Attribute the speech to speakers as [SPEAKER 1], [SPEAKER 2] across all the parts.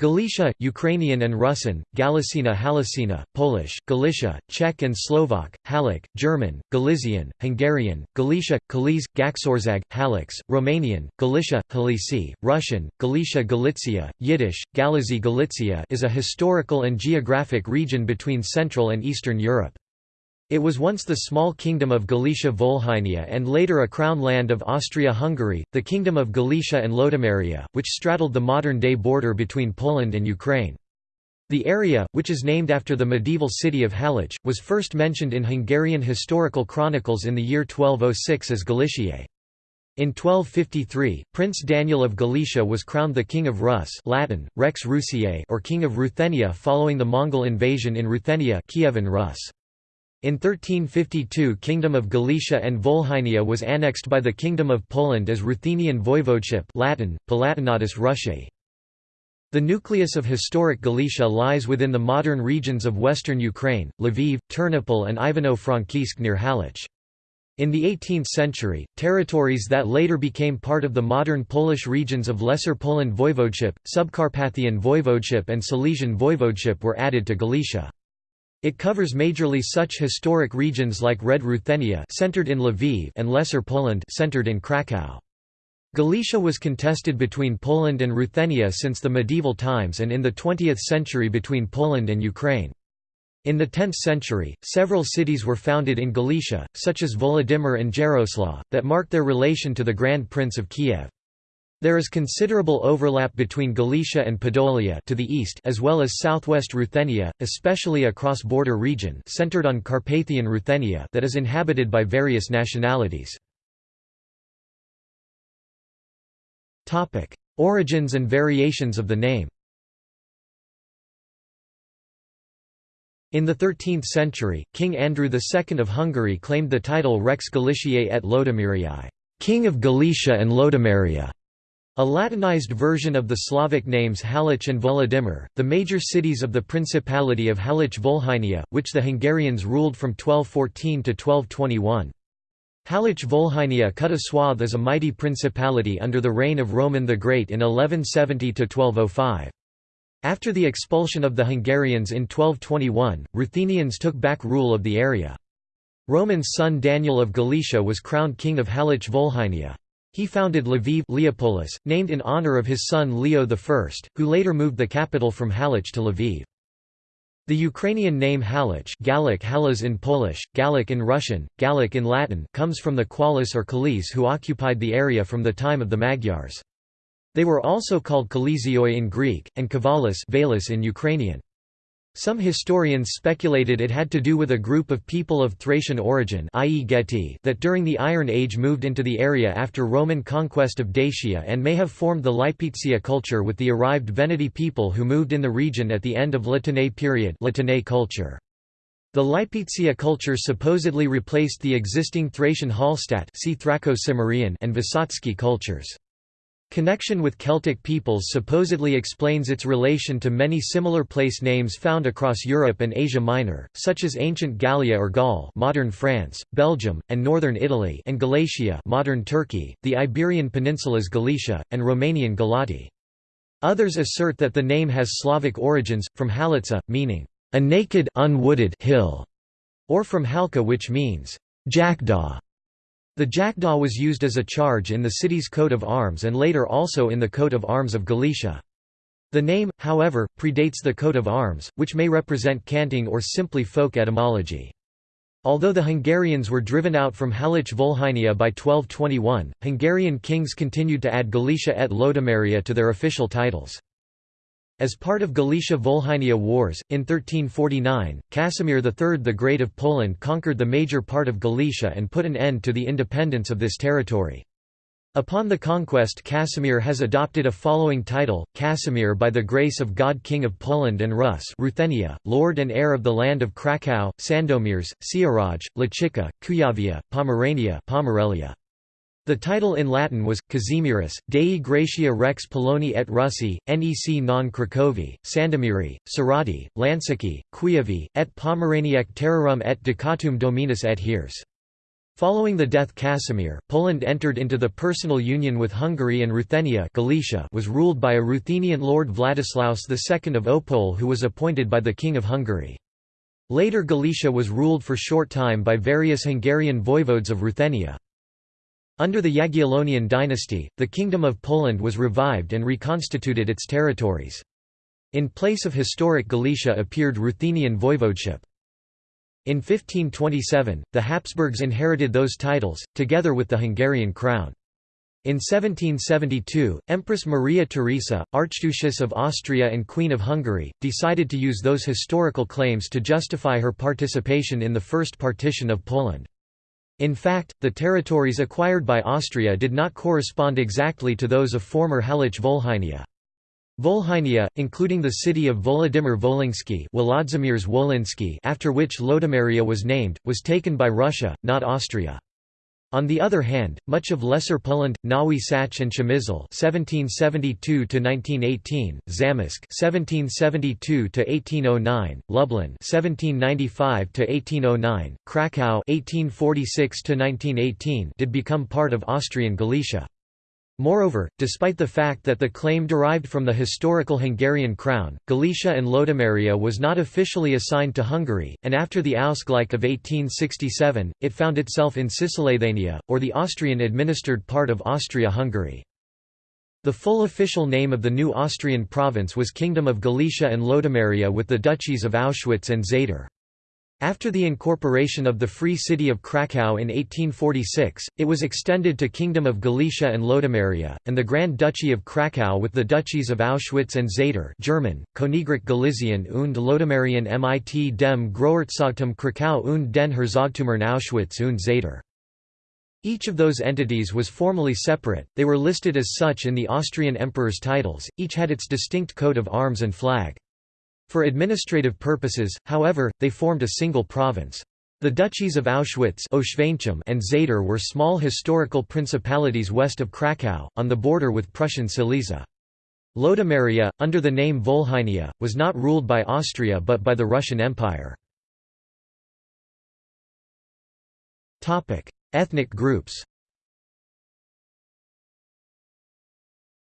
[SPEAKER 1] Galicia, Ukrainian and Russian, Galicina Halicina, Polish, Galicia, Czech and Slovak, Halic, German, Galician, Hungarian, Galicia, Kalisz, Gácsország, Halix, Romanian, Galicia, Halici, Russian, Galicia Galicia, Yiddish, Galizi Galicia is a historical and geographic region between Central and Eastern Europe. It was once the small kingdom of Galicia-Volhynia and later a crown land of Austria-Hungary, the Kingdom of Galicia and Lodomeria, which straddled the modern-day border between Poland and Ukraine. The area, which is named after the medieval city of Halic, was first mentioned in Hungarian historical chronicles in the year 1206 as Galiciae. In 1253, Prince Daniel of Galicia was crowned the King of Rus Latin, Rex Rusiae or King of Ruthenia following the Mongol invasion in Ruthenia Kievan Rus. In 1352 Kingdom of Galicia and Volhynia was annexed by the Kingdom of Poland as Ruthenian Voivodeship Latin, Palatinatus Rusiae. The nucleus of historic Galicia lies within the modern regions of western Ukraine, Lviv, Ternopil and Ivano-Frankivsk near Halych. In the 18th century, territories that later became part of the modern Polish regions of Lesser Poland Voivodeship, Subcarpathian Voivodeship and Silesian Voivodeship were added to Galicia. It covers majorly such historic regions like Red Ruthenia centered in Lviv and Lesser Poland centered in Kraków. Galicia was contested between Poland and Ruthenia since the medieval times and in the 20th century between Poland and Ukraine. In the 10th century, several cities were founded in Galicia, such as Volodymyr and Jaroslaw, that marked their relation to the Grand Prince of Kiev. There is considerable overlap between Galicia and Podolia to the east as well as southwest Ruthenia, especially a cross-border region centered on Carpathian Ruthenia that is inhabited by various nationalities. Topic: Origins and variations of the name In the 13th century, King Andrew II of Hungary claimed the title Rex Galiciae et Lodomeriae, King of Galicia and Lodomeria. A Latinized version of the Slavic names Halych and Volodymyr, the major cities of the Principality of Halych-Volhynia, which the Hungarians ruled from 1214 to 1221. Halych-Volhynia cut a swath as a mighty principality under the reign of Roman the Great in 1170–1205. After the expulsion of the Hungarians in 1221, Ruthenians took back rule of the area. Roman's son Daniel of Galicia was crowned king of Halych-Volhynia. He founded Lviv Leopolis, named in honor of his son Leo I, who later moved the capital from Halych to Lviv. The Ukrainian name Halych Gallic Halas in Polish, Gallic in Russian, Gallic in Latin comes from the Qualis or Kalis who occupied the area from the time of the Magyars. They were also called Kalizioi in Greek, and Kavalis in Ukrainian. Some historians speculated it had to do with a group of people of Thracian origin i.e. That during the Iron Age moved into the area after Roman conquest of Dacia and may have formed the Lipica culture with the arrived Veneti people who moved in the region at the end of La Tène period culture. The Lipica culture supposedly replaced the existing Thracian Hallstatt and Vysotsky cultures. Connection with Celtic peoples supposedly explains its relation to many similar place names found across Europe and Asia Minor, such as ancient Gallia or Gaul modern France, Belgium, and northern Italy and Galatia modern Turkey, the Iberian Peninsula's Galicia, and Romanian Galati. Others assert that the name has Slavic origins, from Halitsa, meaning, a naked unwooded hill, or from Halka which means, jackdaw. The jackdaw was used as a charge in the city's coat of arms and later also in the coat of arms of Galicia. The name, however, predates the coat of arms, which may represent canting or simply folk etymology. Although the Hungarians were driven out from Halych Volhynia by 1221, Hungarian kings continued to add Galicia et Lodomeria to their official titles. As part of Galicia-Volhynia Wars, in 1349, Casimir III the Great of Poland conquered the major part of Galicia and put an end to the independence of this territory. Upon the conquest Casimir has adopted a following title, Casimir by the grace of God King of Poland and Rus Ruthenia, Lord and heir of the land of Kraków, Sandomierz, Sieradz, Lachica, Kuyavia, Pomerania Pomerelia. The title in Latin was, Casimirus, Dei Gratia Rex Poloni et Russi, nec non Cracovii, Sandomiri, Sarati, Lancici, Kuyavi, et Pomeraniec terrarum et Ducatum Dominus et Heres. Following the death Casimir, Poland entered into the personal union with Hungary and Ruthenia Galicia was ruled by a Ruthenian Lord Vladislaus II of Opole who was appointed by the King of Hungary. Later Galicia was ruled for short time by various Hungarian voivodes of Ruthenia. Under the Jagiellonian dynasty, the Kingdom of Poland was revived and reconstituted its territories. In place of historic Galicia appeared Ruthenian voivodeship. In 1527, the Habsburgs inherited those titles, together with the Hungarian crown. In 1772, Empress Maria Theresa, Archduchess of Austria and Queen of Hungary, decided to use those historical claims to justify her participation in the First Partition of Poland. In fact, the territories acquired by Austria did not correspond exactly to those of former Halych Volhynia. Volhynia, including the city of Volodymyr Volynski after which Lodomeria was named, was taken by Russia, not Austria. On the other hand, much of Lesser Poland, Nowy Sącz and Przemysl (1772–1918), Zamość (1772–1809), Lublin (1795–1809), Kraków (1846–1918) did become part of Austrian Galicia. Moreover, despite the fact that the claim derived from the historical Hungarian crown, Galicia and Lodomeria was not officially assigned to Hungary, and after the Ausgleich of 1867, it found itself in Cisleithania, or the Austrian-administered part of Austria-Hungary. The full official name of the new Austrian province was Kingdom of Galicia and Lodomeria with the duchies of Auschwitz and Zator. After the incorporation of the Free City of Kraków in 1846, it was extended to Kingdom of Galicia and Lodomeria, and the Grand Duchy of Kraków with the duchies of Auschwitz and Zator German, Königreich Galizien und Lodomerien mit dem Großherzogtum Krakau und den Herzogtümern Auschwitz und Zator. Each of those entities was formally separate, they were listed as such in the Austrian emperor's titles, each had its distinct coat of arms and flag. For administrative purposes, however, they formed a single province. The duchies of Auschwitz and Zator were small historical principalities west of Kraków, on the border with Prussian Silesia. Lodomeria, under the name Volhynia, was not ruled by Austria but by the Russian Empire. Ethnic groups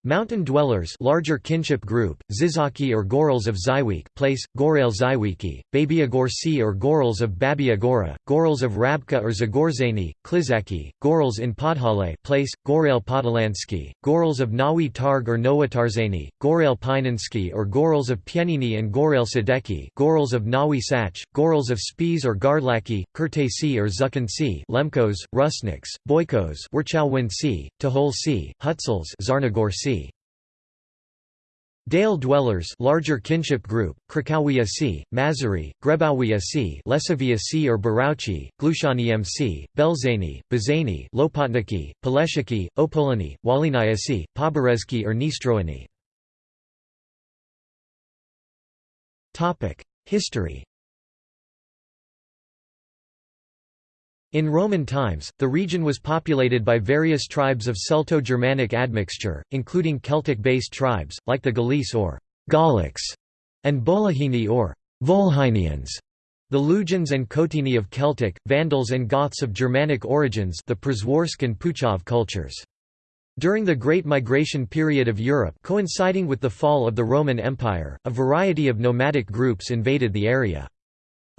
[SPEAKER 1] Mountain dwellers larger kinship group, Zizaki or Gorals of Zyweek place, Gorail Zywiki, Babiagorsi or Gorals of Babiagora, Gorals of Rabka or Zagorzani, Klizaki, Gorals in Podhale place, Gorail Podolansky, Gorals of Nowy Targ or Nowatarzani, Gorail Pinansky or Gorals of Pienini and Gorail Sadeki, Gorals of Nawi Sach, Gorals of Spies or Gardlaki, Kurtasi or Zukansi, Lemkos, Rusniks, Boykos, Toholsi, Hutsuls Zarnagorsi Dale dwellers larger kinship group, Krakowia C, Mazuri, Grebowia C Lesavia C or Barauchi, Glushani MC, Belzani, Bazani Lopotniki, Poleshiki, Opolani, Walinaya C, Poberezki or Nistroani. History In Roman times, the region was populated by various tribes of Celto-Germanic admixture, including Celtic-based tribes, like the Gaulish or Gallics, and Bolahini or Volhynians, the Lugins and Cotini of Celtic, Vandals and Goths of Germanic origins the Przeworsk and Puchov cultures. During the Great Migration period of Europe coinciding with the fall of the Roman Empire, a variety of nomadic groups invaded the area.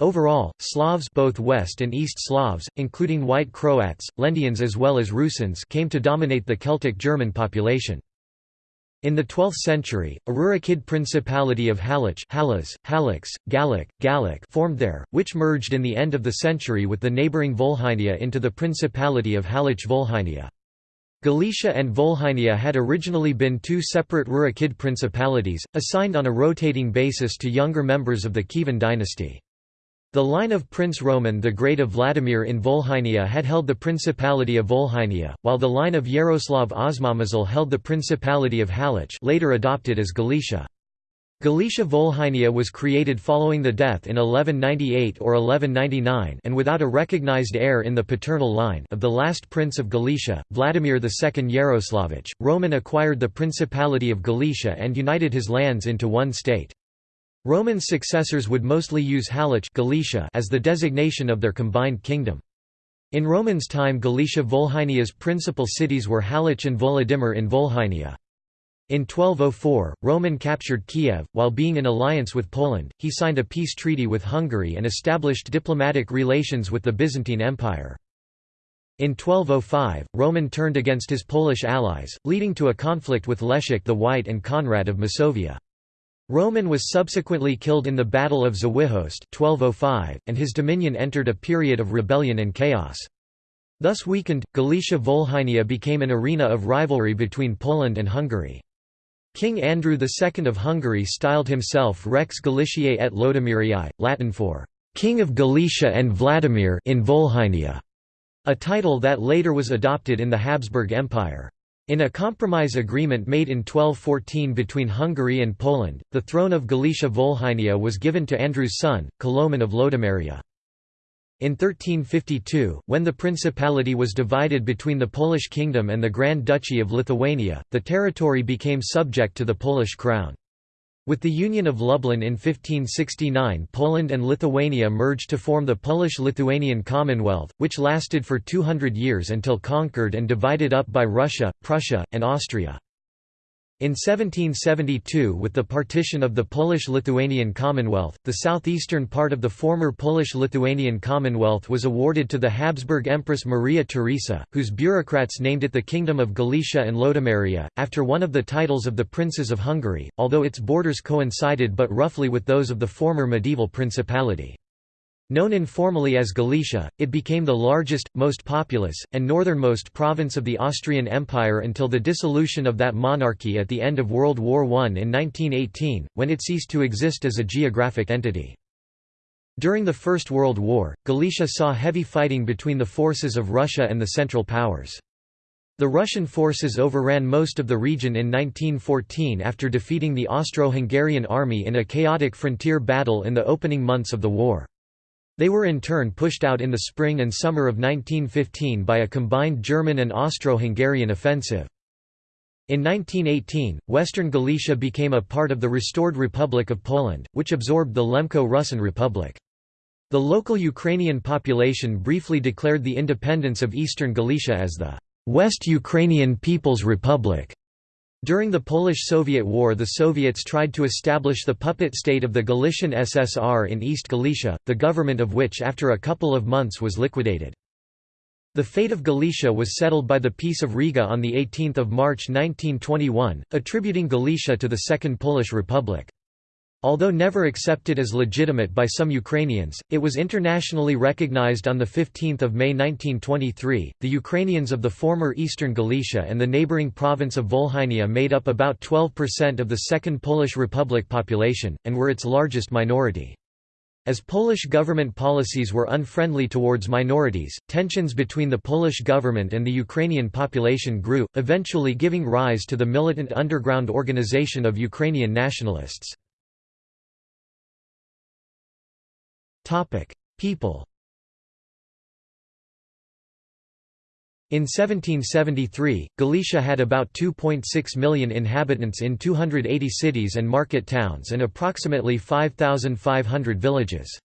[SPEAKER 1] Overall, Slavs both West and East Slavs, including White Croats, Lendians as well as Rusins came to dominate the Celtic German population. In the 12th century, a Rurikid principality of Halych Halas, Halix, Gallic, Gallic formed there, which merged in the end of the century with the neighbouring Volhynia into the Principality of Halych Volhynia. Galicia and Volhynia had originally been two separate Rurikid principalities, assigned on a rotating basis to younger members of the Kievan dynasty. The line of Prince Roman the Great of Vladimir in Volhynia had held the Principality of Volhynia, while the line of Yaroslav Osmomysl held the Principality of Halych later adopted as Galicia. Galicia Volhynia was created following the death in 1198 or 1199 and without a recognized heir in the paternal line of the last prince of Galicia, Vladimir II Yaroslavich. Roman acquired the Principality of Galicia and united his lands into one state. Roman successors would mostly use Halych Galicia as the designation of their combined kingdom. In Romans' time Galicia Volhynia's principal cities were Halych and Volodymyr in Volhynia. In 1204, Roman captured Kiev. While being in alliance with Poland, he signed a peace treaty with Hungary and established diplomatic relations with the Byzantine Empire. In 1205, Roman turned against his Polish allies, leading to a conflict with Leszek the White and Conrad of Masovia. Roman was subsequently killed in the Battle of Zawichost 1205, and his dominion entered a period of rebellion and chaos. Thus weakened, Galicia Volhynia became an arena of rivalry between Poland and Hungary. King Andrew II of Hungary styled himself Rex Galiciae et Lodomerii, Latin for «King of Galicia and Vladimir» in Volhynia, a title that later was adopted in the Habsburg Empire. In a compromise agreement made in 1214 between Hungary and Poland, the throne of Galicia Volhynia was given to Andrew's son, Koloman of Lodomeria. In 1352, when the principality was divided between the Polish kingdom and the Grand Duchy of Lithuania, the territory became subject to the Polish crown. With the Union of Lublin in 1569 Poland and Lithuania merged to form the Polish-Lithuanian Commonwealth, which lasted for 200 years until conquered and divided up by Russia, Prussia, and Austria. In 1772 with the partition of the Polish-Lithuanian Commonwealth, the southeastern part of the former Polish-Lithuanian Commonwealth was awarded to the Habsburg Empress Maria Theresa, whose bureaucrats named it the Kingdom of Galicia and Lodomeria, after one of the titles of the princes of Hungary, although its borders coincided but roughly with those of the former medieval principality. Known informally as Galicia, it became the largest, most populous, and northernmost province of the Austrian Empire until the dissolution of that monarchy at the end of World War I in 1918, when it ceased to exist as a geographic entity. During the First World War, Galicia saw heavy fighting between the forces of Russia and the Central Powers. The Russian forces overran most of the region in 1914 after defeating the Austro-Hungarian army in a chaotic frontier battle in the opening months of the war. They were in turn pushed out in the spring and summer of 1915 by a combined German and Austro-Hungarian offensive. In 1918, Western Galicia became a part of the restored Republic of Poland, which absorbed the Lemko-Rusin Republic. The local Ukrainian population briefly declared the independence of Eastern Galicia as the West Ukrainian People's Republic. During the Polish-Soviet War the Soviets tried to establish the puppet state of the Galician SSR in East Galicia, the government of which after a couple of months was liquidated. The fate of Galicia was settled by the Peace of Riga on 18 March 1921, attributing Galicia to the Second Polish Republic. Although never accepted as legitimate by some Ukrainians, it was internationally recognized on 15 May 1923. The Ukrainians of the former Eastern Galicia and the neighboring province of Volhynia made up about 12% of the Second Polish Republic population, and were its largest minority. As Polish government policies were unfriendly towards minorities, tensions between the Polish government and the Ukrainian population grew, eventually giving rise to the militant underground organization of Ukrainian nationalists. People In 1773, Galicia had about 2.6 million inhabitants in 280 cities and market towns and approximately 5,500 villages.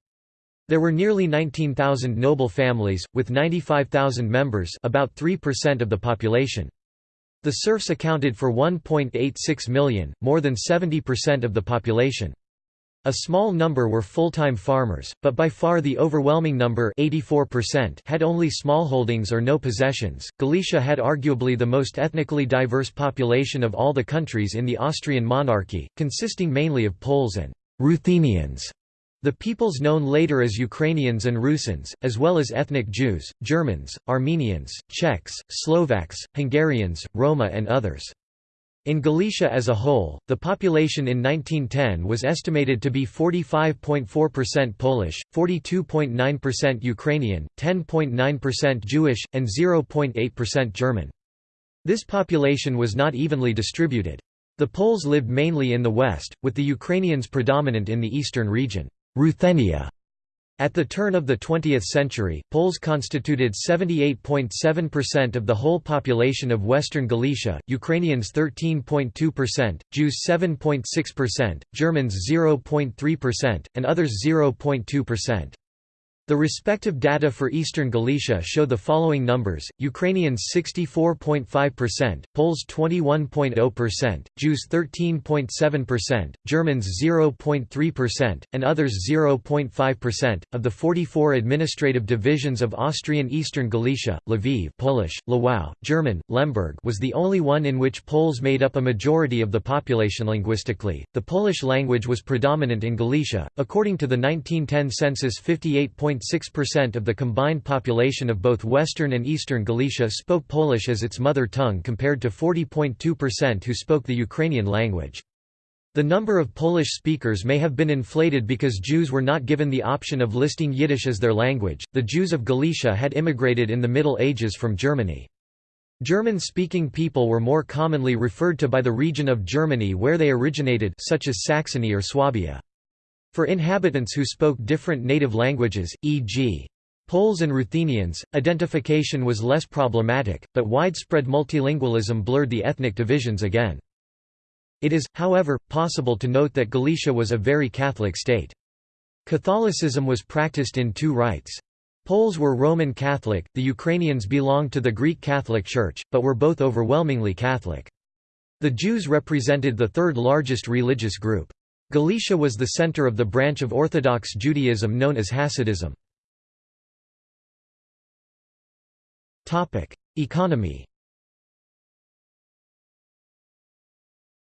[SPEAKER 1] There were nearly 19,000 noble families, with 95,000 members about 3% of the population. The serfs accounted for 1.86 million, more than 70% of the population. A small number were full-time farmers, but by far the overwhelming number 84% had only smallholdings or no possessions. Galicia had arguably the most ethnically diverse population of all the countries in the Austrian monarchy, consisting mainly of Poles and Ruthenians. The peoples known later as Ukrainians and Rusins, as well as ethnic Jews, Germans, Armenians, Czechs, Slovaks, Hungarians, Roma and others. In Galicia as a whole, the population in 1910 was estimated to be 45.4% Polish, 42.9% Ukrainian, 10.9% Jewish, and 0.8% German. This population was not evenly distributed. The Poles lived mainly in the west, with the Ukrainians predominant in the eastern region. Ruthenia at the turn of the 20th century, Poles constituted 78.7% of the whole population of Western Galicia, Ukrainians 13.2%, Jews 7.6%, Germans 0.3%, and others 0.2%. The respective data for Eastern Galicia show the following numbers, Ukrainians 64.5%, Poles 21.0%, Jews 13.7%, Germans 0.3%, and others 0.5%. Of the 44 administrative divisions of Austrian Eastern Galicia, Lviv Polish, Lwów, German, Lemberg was the only one in which Poles made up a majority of the population linguistically. The Polish language was predominant in Galicia, according to the 1910 census 58. 0.6% of the combined population of both Western and Eastern Galicia spoke Polish as its mother tongue compared to 40.2% who spoke the Ukrainian language. The number of Polish speakers may have been inflated because Jews were not given the option of listing Yiddish as their language. The Jews of Galicia had immigrated in the Middle Ages from Germany. German-speaking people were more commonly referred to by the region of Germany where they originated such as Saxony or Swabia. For inhabitants who spoke different native languages, e.g. Poles and Ruthenians, identification was less problematic, but widespread multilingualism blurred the ethnic divisions again. It is, however, possible to note that Galicia was a very Catholic state. Catholicism was practiced in two rites. Poles were Roman Catholic, the Ukrainians belonged to the Greek Catholic Church, but were both overwhelmingly Catholic. The Jews represented the third largest religious group. Galicia was the center of the branch of Orthodox Judaism known as Hasidism. Economy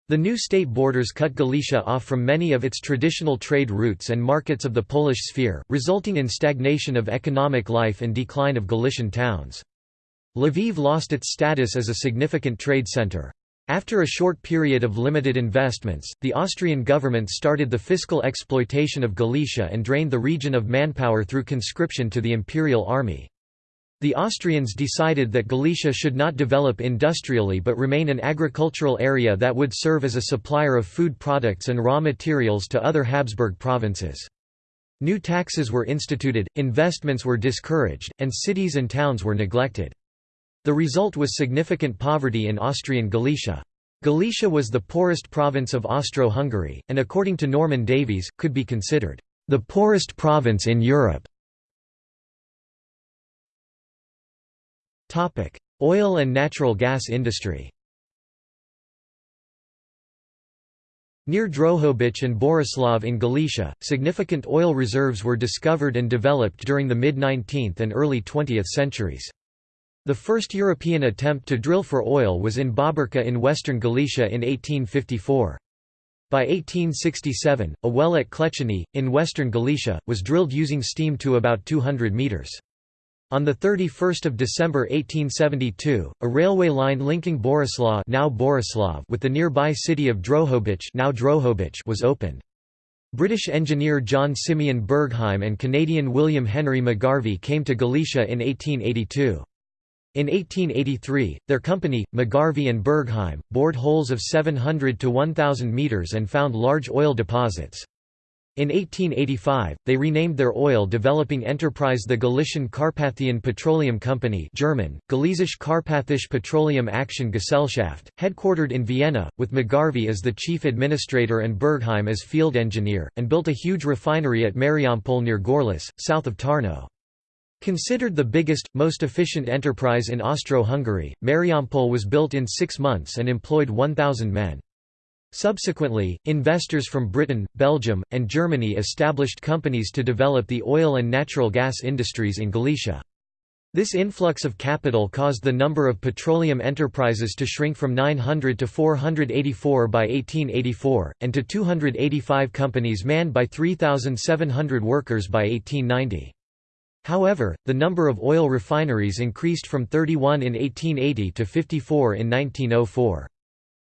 [SPEAKER 1] The new state borders cut Galicia off from many of its traditional trade routes and markets of the Polish sphere, resulting in stagnation of economic life and decline of Galician towns. Lviv lost its status as a significant trade center. After a short period of limited investments, the Austrian government started the fiscal exploitation of Galicia and drained the region of manpower through conscription to the imperial army. The Austrians decided that Galicia should not develop industrially but remain an agricultural area that would serve as a supplier of food products and raw materials to other Habsburg provinces. New taxes were instituted, investments were discouraged, and cities and towns were neglected. The result was significant poverty in Austrian Galicia. Galicia was the poorest province of Austro-Hungary, and according to Norman Davies, could be considered the poorest province in Europe. Oil and natural gas industry Near Drohobych and Borislav in Galicia, significant oil reserves were discovered and developed during the mid-19th and early 20th centuries. The first European attempt to drill for oil was in Bóbrka in western Galicia in 1854. By 1867, a well at Klečany, in western Galicia, was drilled using steam to about 200 metres. On 31 December 1872, a railway line linking Borislav, now Borislav with the nearby city of Drohobych, now Drohobych was opened. British engineer John Simeon Bergheim and Canadian William Henry McGarvey came to Galicia in 1882. In 1883, their company, McGarvey and Bergheim, bored holes of 700 to 1,000 metres and found large oil deposits. In 1885, they renamed their oil-developing enterprise the Galician Carpathian Petroleum Company German, Galizische Carpathische Petroleum Action Gesellschaft, headquartered in Vienna, with McGarvey as the chief administrator and Bergheim as field engineer, and built a huge refinery at Mariampol near Gorlice, south of Tarnów. Considered the biggest, most efficient enterprise in Austro-Hungary, Mariampol was built in six months and employed 1,000 men. Subsequently, investors from Britain, Belgium, and Germany established companies to develop the oil and natural gas industries in Galicia. This influx of capital caused the number of petroleum enterprises to shrink from 900 to 484 by 1884, and to 285 companies manned by 3,700 workers by 1890. However, the number of oil refineries increased from 31 in 1880 to 54 in 1904.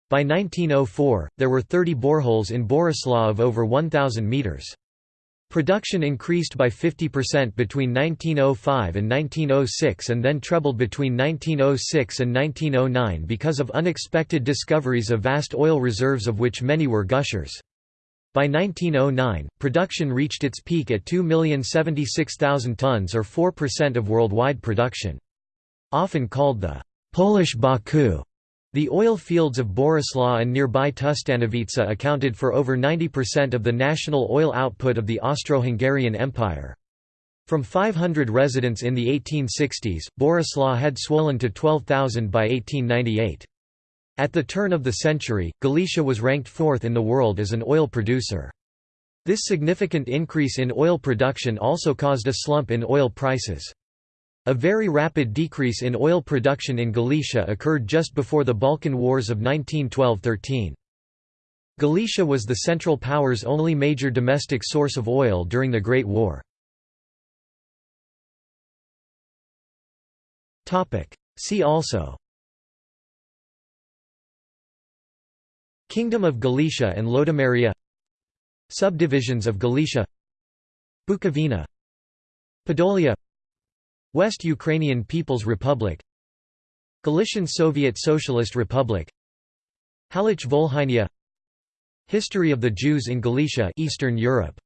[SPEAKER 1] By 1904, there were 30 boreholes in Borislav of over 1,000 metres. Production increased by 50% between 1905 and 1906 and then trebled between 1906 and 1909 because of unexpected discoveries of vast oil reserves of which many were gushers. By 1909, production reached its peak at 2,076,000 tons or 4% of worldwide production. Often called the Polish Baku, the oil fields of Borislaw and nearby Tustanovice accounted for over 90% of the national oil output of the Austro-Hungarian Empire. From 500 residents in the 1860s, Borislaw had swollen to 12,000 by 1898. At the turn of the century, Galicia was ranked fourth in the world as an oil producer. This significant increase in oil production also caused a slump in oil prices. A very rapid decrease in oil production in Galicia occurred just before the Balkan Wars of 1912–13. Galicia was the Central Powers' only major domestic source of oil during the Great War. See also Kingdom of Galicia and Lodomeria. Subdivisions of Galicia. Bukovina. Podolia. West Ukrainian People's Republic. Galician Soviet Socialist Republic. Halych Volhynia. History of the Jews in Galicia Eastern Europe.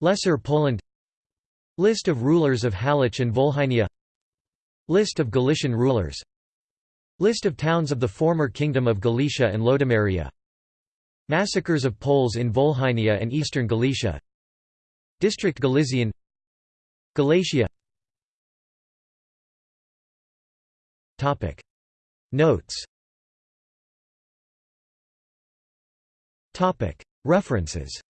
[SPEAKER 1] Lesser Poland. List of rulers of Halych and Volhynia. List of Galician rulers List of towns of the former Kingdom of Galicia and Lodomeria. Massacres of Poles in Volhynia and eastern Galicia. District Galician Galatia. Notes. Topic. References.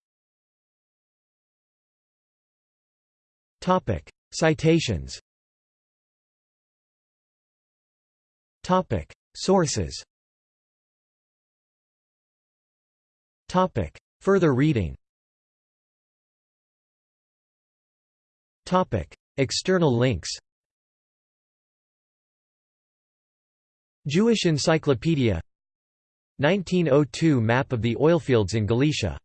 [SPEAKER 1] Topic. Citations Sources. Topic. Further reading. Topic. External links. Jewish Encyclopedia. 1902 Map of the oilfields in Galicia